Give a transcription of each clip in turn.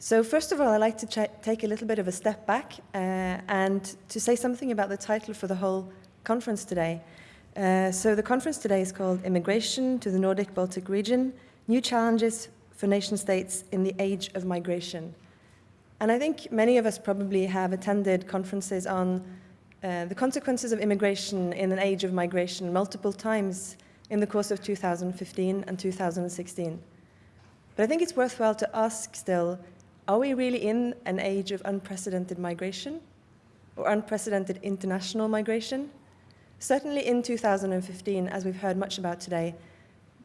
So first of all, I'd like to take a little bit of a step back uh, and to say something about the title for the whole conference today. Uh, so the conference today is called Immigration to the Nordic Baltic Region, New Challenges for Nation States in the Age of Migration. And I think many of us probably have attended conferences on uh, the consequences of immigration in an age of migration multiple times in the course of 2015 and 2016. But I think it's worthwhile to ask still, are we really in an age of unprecedented migration or unprecedented international migration? Certainly in 2015, as we've heard much about today,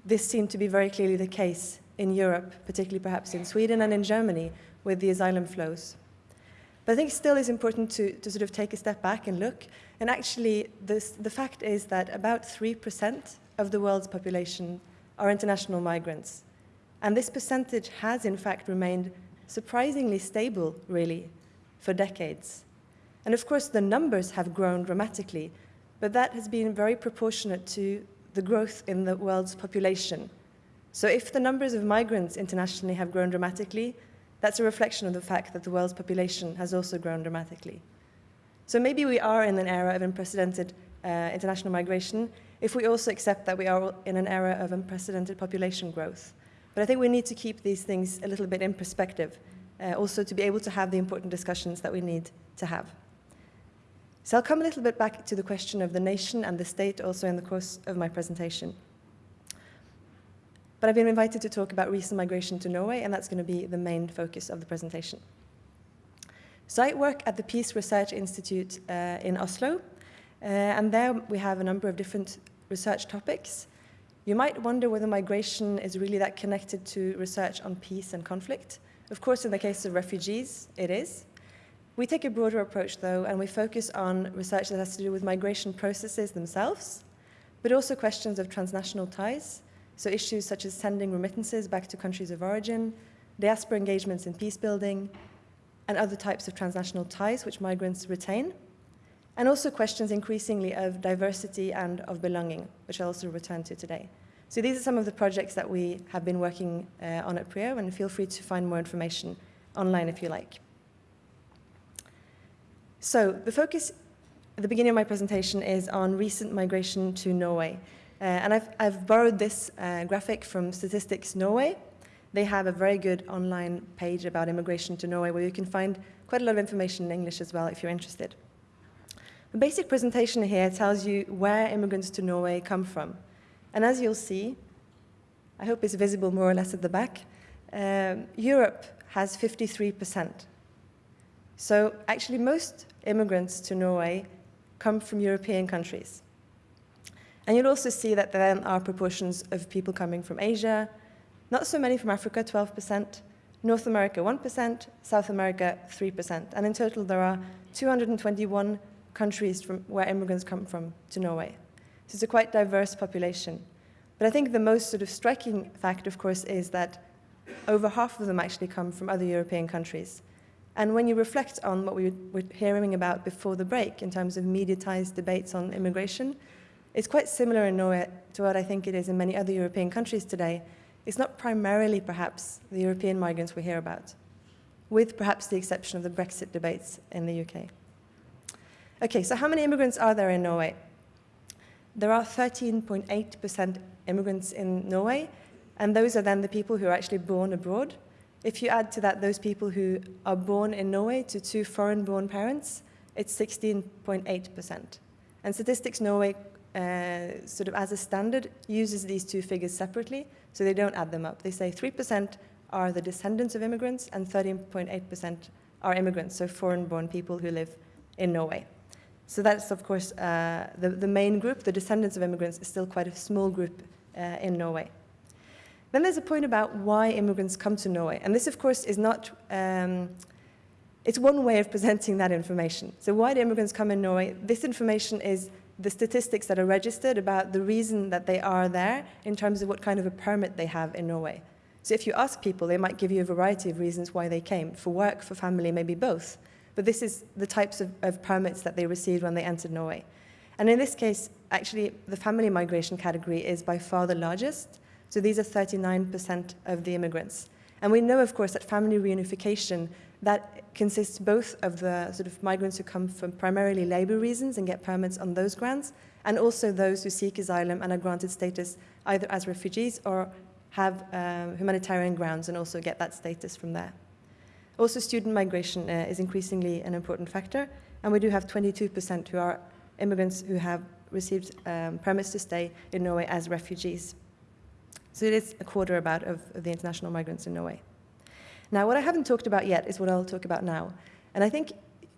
this seemed to be very clearly the case in Europe, particularly perhaps in Sweden and in Germany with the asylum flows. But I think still it's important to, to sort of take a step back and look. And actually, this, the fact is that about 3% of the world's population are international migrants. And this percentage has, in fact, remained surprisingly stable, really, for decades. And of course, the numbers have grown dramatically, but that has been very proportionate to the growth in the world's population. So if the numbers of migrants internationally have grown dramatically, that's a reflection of the fact that the world's population has also grown dramatically. So maybe we are in an era of unprecedented uh, international migration if we also accept that we are in an era of unprecedented population growth. But I think we need to keep these things a little bit in perspective, uh, also to be able to have the important discussions that we need to have. So I'll come a little bit back to the question of the nation and the state also in the course of my presentation. But I've been invited to talk about recent migration to Norway, and that's going to be the main focus of the presentation. So I work at the Peace Research Institute uh, in Oslo, uh, and there we have a number of different research topics. You might wonder whether migration is really that connected to research on peace and conflict. Of course, in the case of refugees, it is. We take a broader approach, though, and we focus on research that has to do with migration processes themselves, but also questions of transnational ties, so issues such as sending remittances back to countries of origin, diaspora engagements in peace building, and other types of transnational ties which migrants retain, and also questions increasingly of diversity and of belonging, which I'll also return to today. So these are some of the projects that we have been working uh, on at PRIO, and feel free to find more information online if you like. So the focus at the beginning of my presentation is on recent migration to Norway. Uh, and I've, I've, borrowed this uh, graphic from Statistics Norway. They have a very good online page about immigration to Norway where you can find quite a lot of information in English as well if you're interested. The basic presentation here tells you where immigrants to Norway come from. And as you'll see, I hope it's visible more or less at the back, um, Europe has 53%. So actually most immigrants to Norway come from European countries. And you'll also see that there are proportions of people coming from Asia, not so many from Africa, 12%, North America 1%, South America 3%. And in total there are 221 countries from where immigrants come from to Norway. So it's a quite diverse population. But I think the most sort of striking fact, of course, is that over half of them actually come from other European countries. And when you reflect on what we were hearing about before the break in terms of mediatized debates on immigration, it's quite similar in Norway to what I think it is in many other European countries today. It's not primarily, perhaps, the European migrants we hear about, with perhaps the exception of the Brexit debates in the UK. Okay, so how many immigrants are there in Norway? There are 13.8% immigrants in Norway, and those are then the people who are actually born abroad. If you add to that those people who are born in Norway to two foreign-born parents, it's 16.8%. And Statistics Norway, uh, sort of as a standard, uses these two figures separately, so they don't add them up. They say 3% are the descendants of immigrants and 13.8% are immigrants, so foreign-born people who live in Norway. So that's, of course, uh, the, the main group. The descendants of immigrants is still quite a small group uh, in Norway. Then there's a point about why immigrants come to Norway. And this, of course, is not, um, it's one way of presenting that information. So why do immigrants come in Norway? This information is the statistics that are registered about the reason that they are there in terms of what kind of a permit they have in Norway. So if you ask people, they might give you a variety of reasons why they came, for work, for family, maybe both. But this is the types of, of permits that they received when they entered Norway. And in this case, actually, the family migration category is by far the largest. So these are 39% of the immigrants. And we know, of course, that family reunification, that consists both of the sort of migrants who come from primarily labor reasons and get permits on those grounds, and also those who seek asylum and are granted status either as refugees or have um, humanitarian grounds and also get that status from there. Also, student migration uh, is increasingly an important factor, and we do have 22% who are immigrants who have received um, permits to stay in Norway as refugees. So it is a quarter about of, of the international migrants in Norway. Now, what I haven't talked about yet is what I'll talk about now. And I think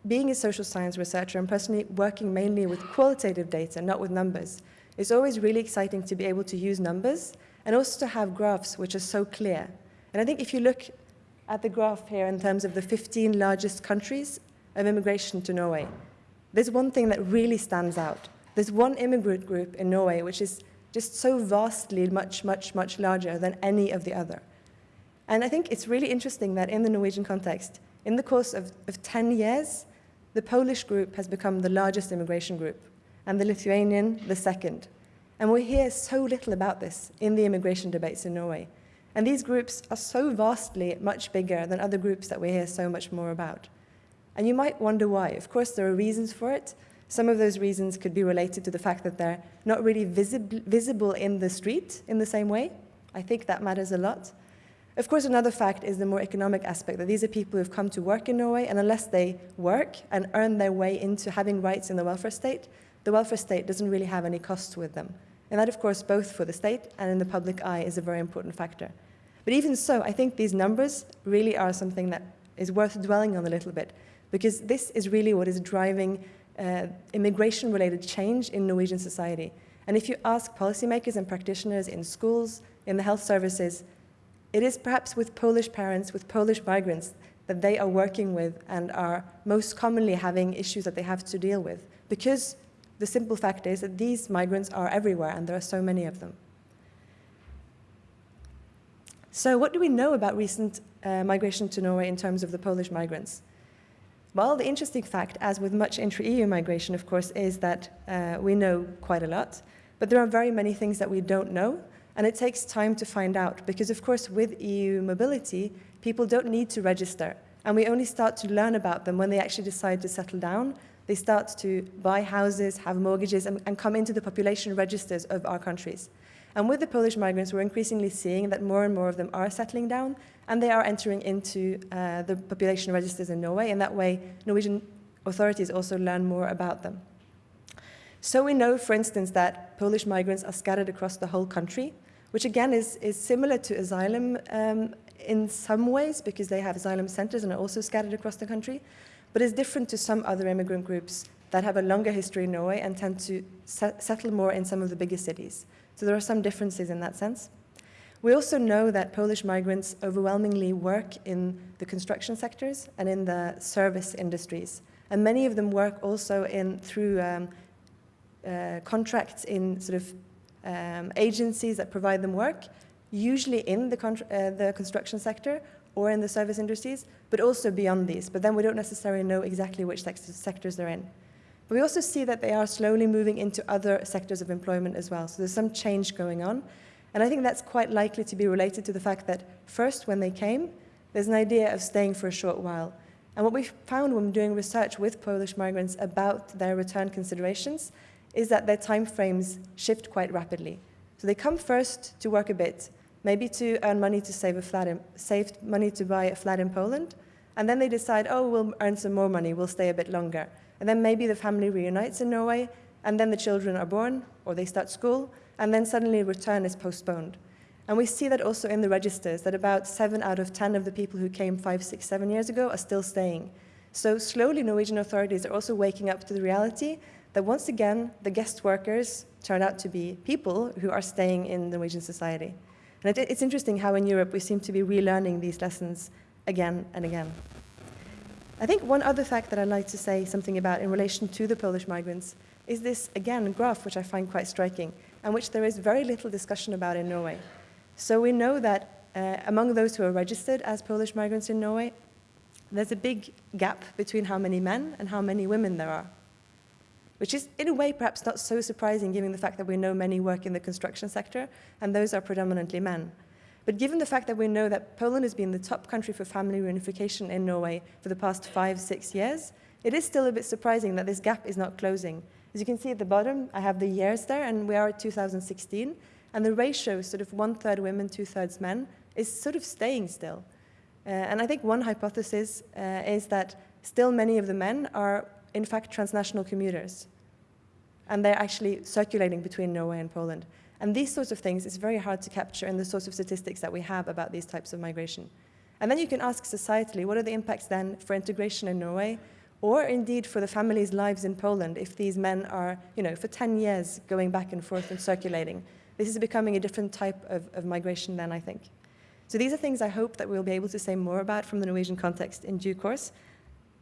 being a social science researcher and personally working mainly with qualitative data, not with numbers, it's always really exciting to be able to use numbers and also to have graphs which are so clear. And I think if you look at the graph here in terms of the 15 largest countries of immigration to Norway, there's one thing that really stands out. There's one immigrant group in Norway which is just so vastly much, much, much larger than any of the other. And I think it's really interesting that in the Norwegian context, in the course of, of 10 years, the Polish group has become the largest immigration group, and the Lithuanian the second. And we hear so little about this in the immigration debates in Norway. And these groups are so vastly much bigger than other groups that we hear so much more about. And you might wonder why. Of course, there are reasons for it. Some of those reasons could be related to the fact that they're not really visib visible in the street in the same way. I think that matters a lot. Of course, another fact is the more economic aspect, that these are people who've come to work in Norway, and unless they work and earn their way into having rights in the welfare state, the welfare state doesn't really have any costs with them. And that, of course, both for the state and in the public eye is a very important factor. But even so, I think these numbers really are something that is worth dwelling on a little bit, because this is really what is driving uh, immigration-related change in Norwegian society. And if you ask policymakers and practitioners in schools, in the health services, it is perhaps with Polish parents, with Polish migrants, that they are working with and are most commonly having issues that they have to deal with. Because the simple fact is that these migrants are everywhere and there are so many of them. So what do we know about recent uh, migration to Norway in terms of the Polish migrants? Well, the interesting fact, as with much intra-EU migration, of course, is that uh, we know quite a lot, but there are very many things that we don't know, and it takes time to find out, because of course, with EU mobility, people don't need to register, and we only start to learn about them when they actually decide to settle down. They start to buy houses, have mortgages, and, and come into the population registers of our countries. And with the Polish migrants, we're increasingly seeing that more and more of them are settling down and they are entering into uh, the population registers in Norway. And that way, Norwegian authorities also learn more about them. So we know, for instance, that Polish migrants are scattered across the whole country, which again is, is similar to asylum um, in some ways because they have asylum centers and are also scattered across the country, but is different to some other immigrant groups that have a longer history in Norway and tend to settle more in some of the bigger cities. So there are some differences in that sense. We also know that Polish migrants overwhelmingly work in the construction sectors and in the service industries. And many of them work also in through um, uh, contracts in sort of um, agencies that provide them work, usually in the, uh, the construction sector or in the service industries, but also beyond these. But then we don't necessarily know exactly which sectors they're in. But we also see that they are slowly moving into other sectors of employment as well. So there's some change going on. And I think that's quite likely to be related to the fact that first, when they came, there's an idea of staying for a short while. And what we found when doing research with Polish migrants about their return considerations is that their timeframes shift quite rapidly. So they come first to work a bit, maybe to earn money to save a flat, in, money to buy a flat in Poland, and then they decide, oh, we'll earn some more money, we'll stay a bit longer. And then maybe the family reunites in Norway, and then the children are born, or they start school, and then suddenly return is postponed. And we see that also in the registers, that about seven out of 10 of the people who came five, six, seven years ago are still staying. So slowly Norwegian authorities are also waking up to the reality that once again, the guest workers turn out to be people who are staying in Norwegian society. And it, it's interesting how in Europe we seem to be relearning these lessons again and again. I think one other fact that I'd like to say something about in relation to the Polish migrants is this, again, graph which I find quite striking and which there is very little discussion about in Norway. So we know that uh, among those who are registered as Polish migrants in Norway, there's a big gap between how many men and how many women there are, which is in a way perhaps not so surprising given the fact that we know many work in the construction sector and those are predominantly men. But given the fact that we know that Poland has been the top country for family reunification in Norway for the past five, six years, it is still a bit surprising that this gap is not closing. As you can see at the bottom, I have the years there, and we are at 2016, and the ratio, sort of one-third women, two-thirds men, is sort of staying still. Uh, and I think one hypothesis uh, is that still many of the men are, in fact, transnational commuters, and they're actually circulating between Norway and Poland. And these sorts of things is very hard to capture in the sorts of statistics that we have about these types of migration. And then you can ask societally, what are the impacts then for integration in Norway, or indeed for the families' lives in Poland if these men are, you know, for 10 years going back and forth and circulating. This is becoming a different type of, of migration then, I think. So these are things I hope that we'll be able to say more about from the Norwegian context in due course.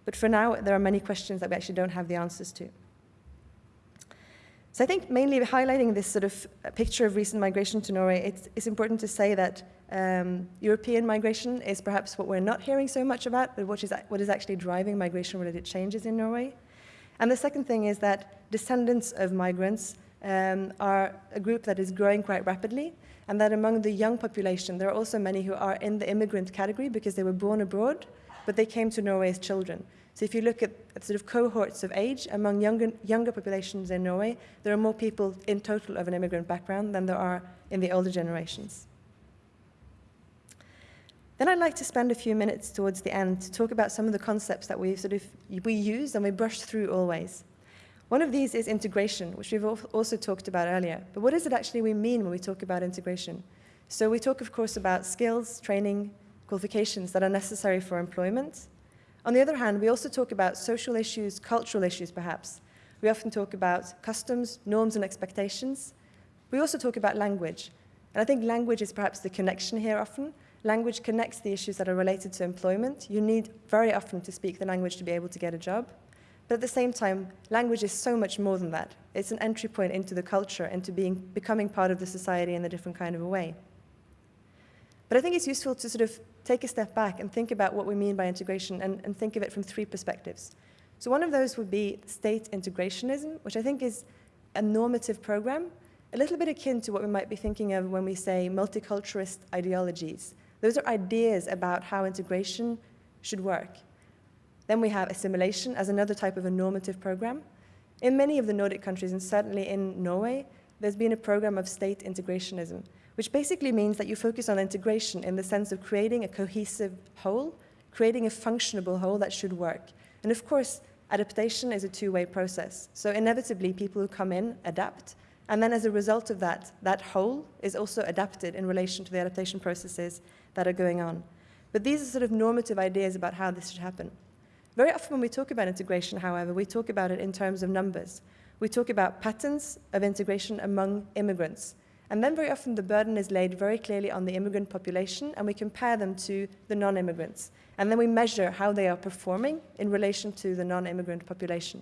But for now, there are many questions that we actually don't have the answers to. So I think mainly highlighting this sort of picture of recent migration to Norway, it's, it's important to say that um, European migration is perhaps what we're not hearing so much about, but what is, what is actually driving migration-related changes in Norway. And the second thing is that descendants of migrants um, are a group that is growing quite rapidly, and that among the young population, there are also many who are in the immigrant category because they were born abroad, but they came to Norway as children. So if you look at, sort of cohorts of age among younger, younger populations in Norway, there are more people in total of an immigrant background than there are in the older generations. Then I'd like to spend a few minutes towards the end to talk about some of the concepts that we sort of we use and we brush through always. One of these is integration, which we've also talked about earlier. But what is it actually we mean when we talk about integration? So we talk, of course, about skills, training, qualifications that are necessary for employment, on the other hand, we also talk about social issues, cultural issues perhaps. We often talk about customs, norms and expectations. We also talk about language. And I think language is perhaps the connection here often. Language connects the issues that are related to employment. You need very often to speak the language to be able to get a job. But at the same time, language is so much more than that. It's an entry point into the culture, into being, becoming part of the society in a different kind of a way. But I think it's useful to sort of take a step back and think about what we mean by integration and, and think of it from three perspectives. So one of those would be state integrationism, which I think is a normative program, a little bit akin to what we might be thinking of when we say multiculturalist ideologies. Those are ideas about how integration should work. Then we have assimilation as another type of a normative program. In many of the Nordic countries, and certainly in Norway, there's been a program of state integrationism, which basically means that you focus on integration in the sense of creating a cohesive whole, creating a functionable whole that should work. And of course, adaptation is a two-way process. So inevitably, people who come in adapt, and then as a result of that, that whole is also adapted in relation to the adaptation processes that are going on. But these are sort of normative ideas about how this should happen. Very often when we talk about integration, however, we talk about it in terms of numbers. We talk about patterns of integration among immigrants. And then very often the burden is laid very clearly on the immigrant population and we compare them to the non-immigrants. And then we measure how they are performing in relation to the non-immigrant population.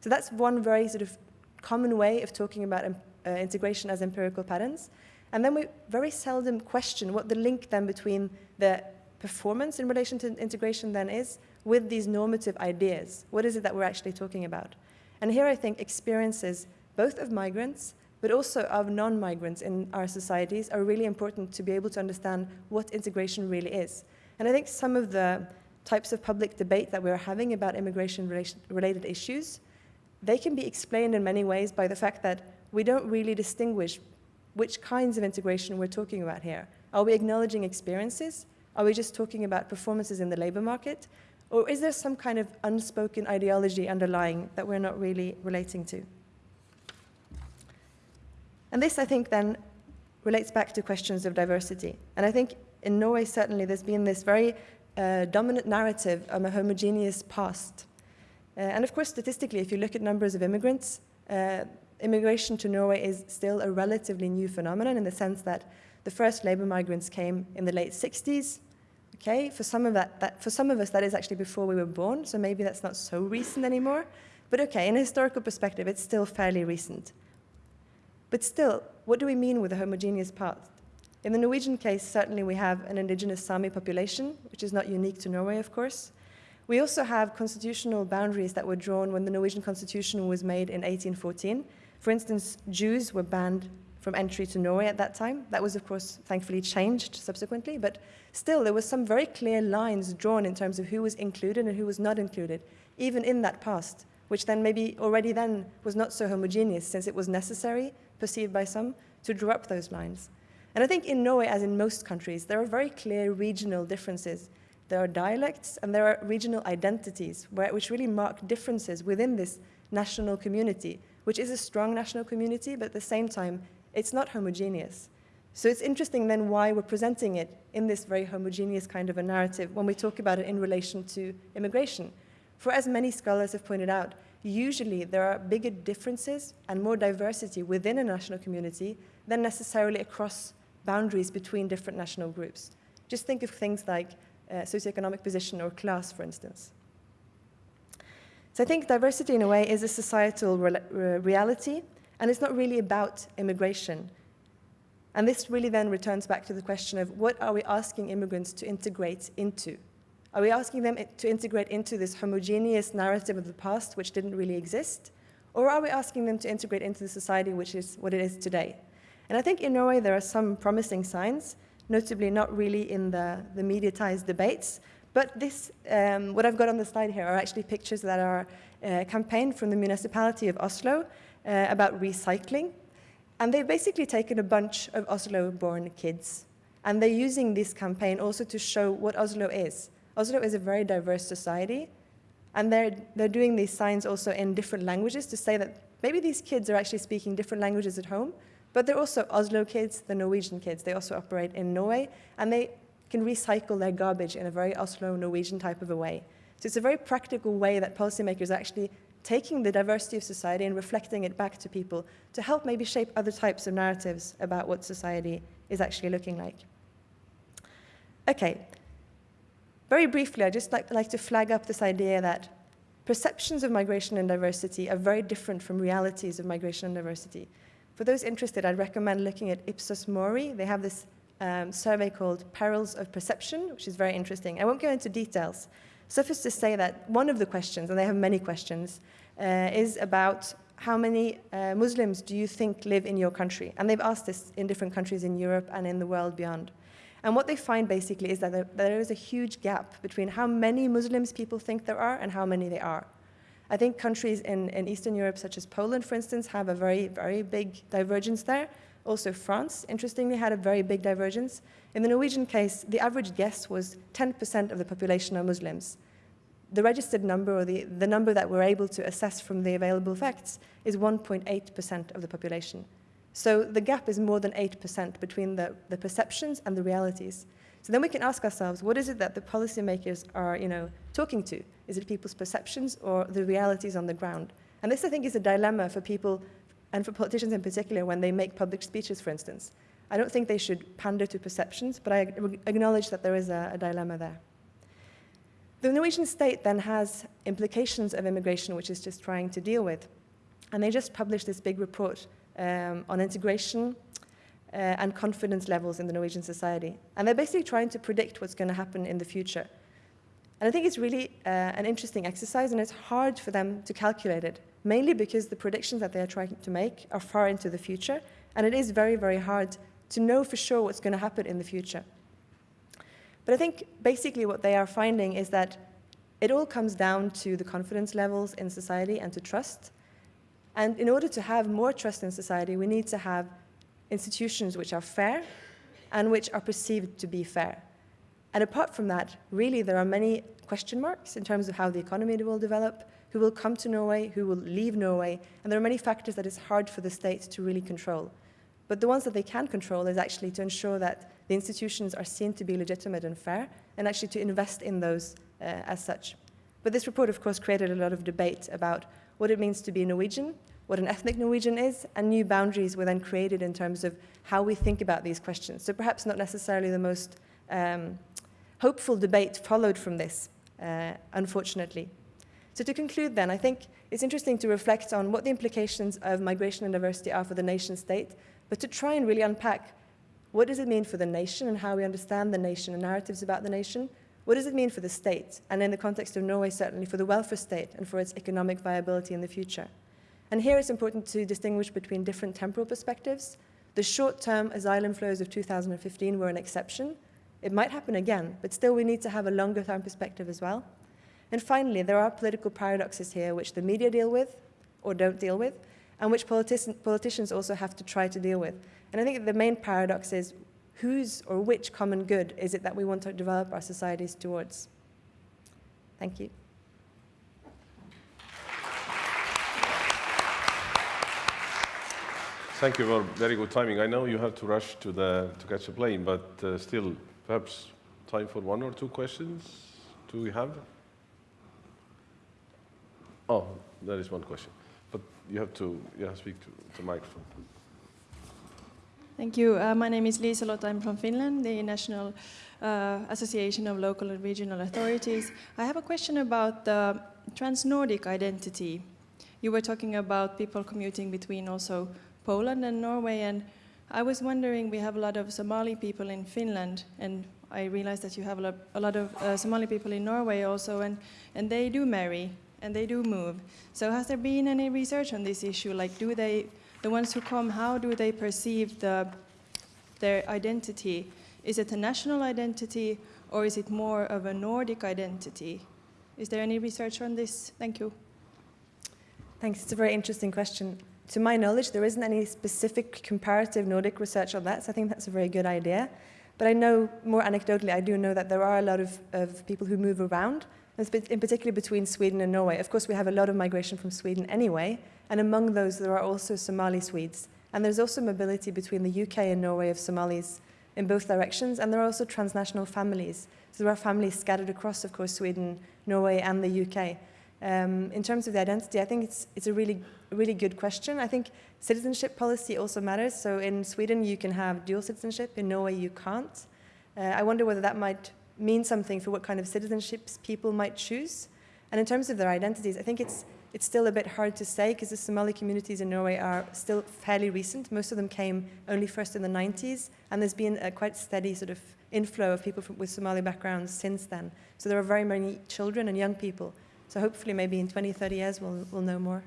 So that's one very sort of common way of talking about um, uh, integration as empirical patterns. And then we very seldom question what the link then between the performance in relation to integration then is with these normative ideas. What is it that we're actually talking about? And here I think experiences both of migrants but also of non-migrants in our societies are really important to be able to understand what integration really is. And I think some of the types of public debate that we're having about immigration-related issues, they can be explained in many ways by the fact that we don't really distinguish which kinds of integration we're talking about here. Are we acknowledging experiences? Are we just talking about performances in the labor market? Or is there some kind of unspoken ideology underlying that we're not really relating to? And this, I think, then relates back to questions of diversity. And I think in Norway, certainly, there's been this very uh, dominant narrative of a homogeneous past. Uh, and of course, statistically, if you look at numbers of immigrants, uh, immigration to Norway is still a relatively new phenomenon in the sense that the first labor migrants came in the late 60s. Okay, for some of that, that, for some of us, that is actually before we were born, so maybe that's not so recent anymore. But okay, in a historical perspective, it's still fairly recent. But still, what do we mean with a homogeneous past? In the Norwegian case, certainly we have an indigenous Sami population, which is not unique to Norway, of course. We also have constitutional boundaries that were drawn when the Norwegian constitution was made in 1814. For instance, Jews were banned from entry to Norway at that time. That was, of course, thankfully changed subsequently, but still there were some very clear lines drawn in terms of who was included and who was not included, even in that past, which then maybe already then was not so homogeneous since it was necessary, perceived by some, to draw up those lines. And I think in Norway, as in most countries, there are very clear regional differences. There are dialects and there are regional identities where, which really mark differences within this national community, which is a strong national community, but at the same time, it's not homogeneous. So it's interesting then why we're presenting it in this very homogeneous kind of a narrative when we talk about it in relation to immigration. For as many scholars have pointed out, usually there are bigger differences and more diversity within a national community than necessarily across boundaries between different national groups. Just think of things like uh, socioeconomic position or class, for instance. So I think diversity in a way is a societal re reality, and it's not really about immigration. And this really then returns back to the question of what are we asking immigrants to integrate into? Are we asking them to integrate into this homogeneous narrative of the past, which didn't really exist? Or are we asking them to integrate into the society which is what it is today? And I think in Norway there are some promising signs, notably not really in the, the mediatized debates, but this, um, what I've got on the slide here are actually pictures that are uh, campaigned from the municipality of Oslo uh, about recycling. And they've basically taken a bunch of Oslo-born kids, and they're using this campaign also to show what Oslo is. Oslo is a very diverse society, and they're, they're doing these signs also in different languages to say that maybe these kids are actually speaking different languages at home, but they're also Oslo kids, the Norwegian kids. They also operate in Norway, and they can recycle their garbage in a very Oslo Norwegian type of a way. So it's a very practical way that policymakers are actually taking the diversity of society and reflecting it back to people to help maybe shape other types of narratives about what society is actually looking like. Okay, very briefly, I'd just like, like to flag up this idea that perceptions of migration and diversity are very different from realities of migration and diversity. For those interested, I'd recommend looking at Ipsos Mori. They have this um, survey called Perils of Perception, which is very interesting. I won't go into details. Suffice to say that one of the questions, and they have many questions, uh, is about how many uh, Muslims do you think live in your country? And they've asked this in different countries in Europe and in the world beyond. And what they find basically is that there, there is a huge gap between how many Muslims people think there are and how many they are. I think countries in, in Eastern Europe, such as Poland, for instance, have a very, very big divergence there. Also France, interestingly, had a very big divergence. In the Norwegian case, the average guess was 10% of the population are Muslims. The registered number, or the, the number that we're able to assess from the available facts, is 1.8% of the population. So the gap is more than 8% between the, the perceptions and the realities. So then we can ask ourselves, what is it that the policymakers are you know, talking to? Is it people's perceptions or the realities on the ground? And this, I think, is a dilemma for people and for politicians in particular when they make public speeches, for instance. I don't think they should pander to perceptions, but I acknowledge that there is a, a dilemma there. The Norwegian state then has implications of immigration, which is just trying to deal with. And they just published this big report um, on integration uh, and confidence levels in the Norwegian society. And they're basically trying to predict what's going to happen in the future. And I think it's really uh, an interesting exercise, and it's hard for them to calculate it mainly because the predictions that they are trying to make are far into the future, and it is very, very hard to know for sure what's going to happen in the future. But I think basically what they are finding is that it all comes down to the confidence levels in society and to trust. And in order to have more trust in society, we need to have institutions which are fair and which are perceived to be fair. And apart from that, really there are many question marks in terms of how the economy will develop, who will come to Norway, who will leave Norway, and there are many factors that it's hard for the state to really control. But the ones that they can control is actually to ensure that the institutions are seen to be legitimate and fair, and actually to invest in those uh, as such. But this report, of course, created a lot of debate about what it means to be Norwegian, what an ethnic Norwegian is, and new boundaries were then created in terms of how we think about these questions. So perhaps not necessarily the most um, hopeful debate followed from this, uh, unfortunately. So to conclude then, I think it's interesting to reflect on what the implications of migration and diversity are for the nation state, but to try and really unpack what does it mean for the nation and how we understand the nation and narratives about the nation? What does it mean for the state? And in the context of Norway, certainly for the welfare state and for its economic viability in the future. And here it's important to distinguish between different temporal perspectives. The short-term asylum flows of 2015 were an exception. It might happen again, but still we need to have a longer-term perspective as well. And finally, there are political paradoxes here which the media deal with or don't deal with, and which politi politicians also have to try to deal with. And I think the main paradox is whose or which common good is it that we want to develop our societies towards? Thank you. Thank you for very good timing. I know you have to rush to, the, to catch a plane, but uh, still, perhaps time for one or two questions? Do we have? Oh, there is one question. But you have to yeah, speak to the microphone. Thank you. Uh, my name is Lisa Lotta. I'm from Finland, the National uh, Association of Local and Regional Authorities. I have a question about the trans-Nordic identity. You were talking about people commuting between also Poland and Norway, and I was wondering, we have a lot of Somali people in Finland, and I realized that you have a lot, a lot of uh, Somali people in Norway also, and, and they do marry, and they do move. So has there been any research on this issue? Like, do they, the ones who come, how do they perceive the, their identity? Is it a national identity, or is it more of a Nordic identity? Is there any research on this? Thank you. Thanks. It's a very interesting question. To my knowledge, there isn't any specific comparative Nordic research on that, so I think that's a very good idea. But I know, more anecdotally, I do know that there are a lot of, of people who move around, in particular between Sweden and Norway. Of course, we have a lot of migration from Sweden anyway, and among those there are also Somali Swedes. And there's also mobility between the UK and Norway of Somalis in both directions, and there are also transnational families. So there are families scattered across, of course, Sweden, Norway, and the UK. Um, in terms of the identity, I think it's, it's a really, really good question. I think citizenship policy also matters. So in Sweden, you can have dual citizenship. In Norway, you can't. Uh, I wonder whether that might mean something for what kind of citizenships people might choose. And in terms of their identities, I think it's, it's still a bit hard to say because the Somali communities in Norway are still fairly recent. Most of them came only first in the 90s, and there's been a quite steady sort of inflow of people from, with Somali backgrounds since then. So there are very many children and young people so hopefully maybe in 20, 30 years we'll, we'll know more.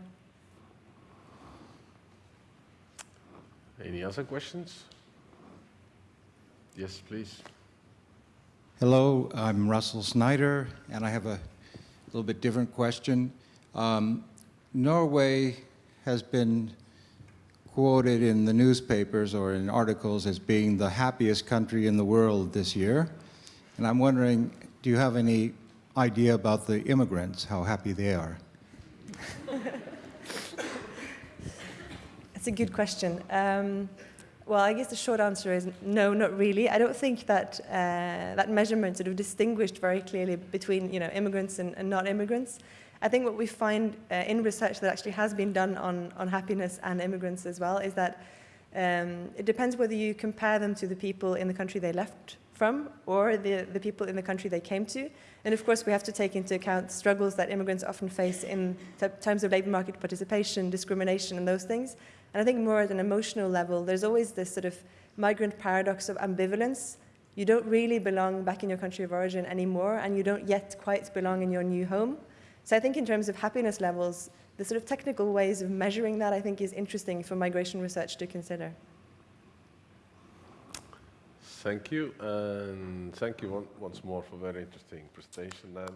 Any other questions? Yes, please. Hello, I'm Russell Snyder, and I have a little bit different question. Um, Norway has been quoted in the newspapers or in articles as being the happiest country in the world this year. And I'm wondering, do you have any idea about the immigrants, how happy they are? That's a good question. Um, well, I guess the short answer is no, not really. I don't think that uh, that measurement sort of distinguished very clearly between you know immigrants and, and not immigrants. I think what we find uh, in research that actually has been done on, on happiness and immigrants as well is that um, it depends whether you compare them to the people in the country they left from or the, the people in the country they came to. And of course, we have to take into account struggles that immigrants often face in terms of labour market participation, discrimination, and those things. And I think more at an emotional level, there's always this sort of migrant paradox of ambivalence. You don't really belong back in your country of origin anymore, and you don't yet quite belong in your new home. So I think in terms of happiness levels, the sort of technical ways of measuring that, I think, is interesting for migration research to consider. Thank you, and thank you once more for a very interesting presentation. And